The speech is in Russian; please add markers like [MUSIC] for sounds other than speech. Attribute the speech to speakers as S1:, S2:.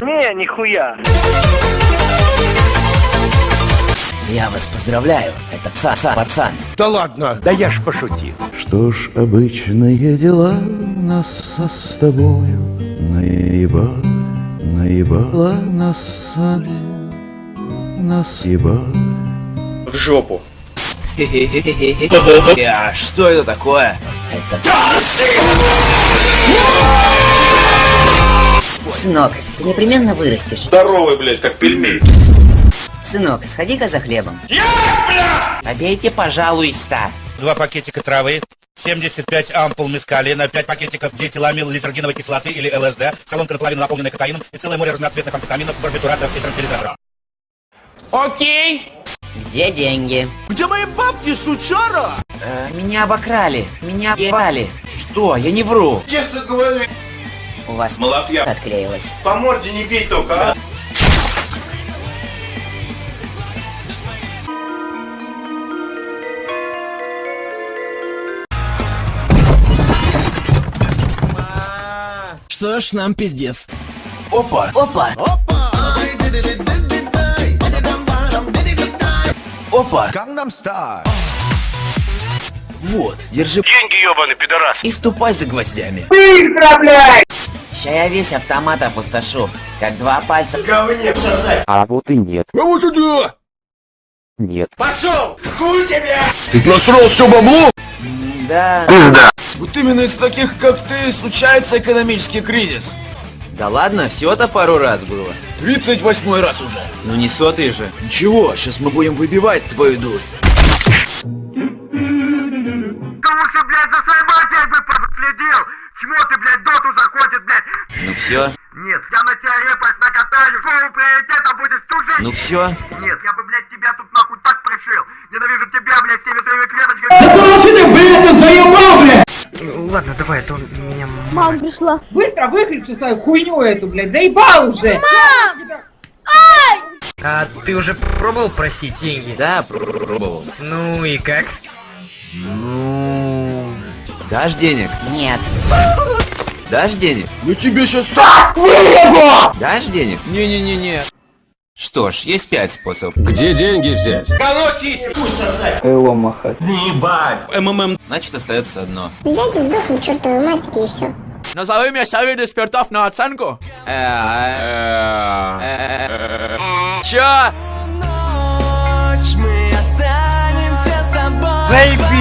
S1: Не, нихуя.
S2: Я вас поздравляю, это пса пацан.
S3: Да ладно, да я ж пошутил.
S4: Что ж, обычные дела нас с тобою наебали, наебала нас, нас ебали.
S3: В жопу. [LAUGHS]
S2: А что это такое? Это...
S5: Сынок, ты непременно вырастешь.
S6: Здоровый, блядь, как пельмень.
S5: Сынок, сходи-ка за хлебом. Побейте, пожалуйста.
S7: Два пакетика травы, 75 ампул мескалина, 5 пакетиков диэтиламил лизергиновой кислоты или ЛСД, соломка наполовину наполненная кокаином и целое море разноцветных амфетаминов, барбитуратов и транквилизаторов.
S1: Окей.
S5: Где деньги?
S3: Где мои бабки, сучара?
S2: Э, меня обокрали, меня ебали. Что, я не вру.
S3: Честно говорю.
S5: У вас
S6: Малафья.
S5: отклеилась.
S6: По морде не бей только, а.
S8: Что ж, нам пиздец.
S2: Опа,
S5: Опа!
S2: опа.
S3: Gangnam Style.
S2: Вот, держи
S6: Деньги, ебаный пидорас.
S2: и ступай за гвоздями.
S5: Ща я весь автомат опустошу, как два пальца.
S9: А вот и нет.
S3: А вот это!
S9: Нет.
S3: Ты просрал все бабло?
S2: Да.
S8: Вот именно из таких, как ты, случается экономический кризис.
S2: Да ладно, всего-то пару раз было.
S8: 38 раз уже.
S2: Ну не сотый же.
S8: Ничего, сейчас мы будем выбивать твою дурь.
S1: Лучше, блядь, за своей. Чмо ты, блядь, доту заходит, блядь.
S2: Ну все,
S1: Нет, я на тебя репать накатаю. Твоим приоритетом будет жизнь.
S2: ну все.
S1: Нет, я бы, блядь, тебя тут нахуй так пришил. Ненавижу тебя, блядь, всеми своими клеточками. Ну, ладно, давай, а то меня...
S10: Мама пришла.
S11: Быстро выключи свою хуйню эту, блядь, заебал уже!
S1: А ты уже пробовал просить деньги?
S2: Да, пробовал.
S1: Ну и как?
S2: Дашь денег?
S5: Нет.
S2: Дашь денег?
S8: Я тебе сейчас
S2: Дашь денег?
S8: Не-не-не-не.
S2: Что ж, есть пять способов.
S3: Где деньги взять?
S2: Значит, остается одно.
S10: Взять и сдохнуть чертовой матери и все.
S8: Назови мне совет экспертов на оценку. Чё?
S1: Заебись!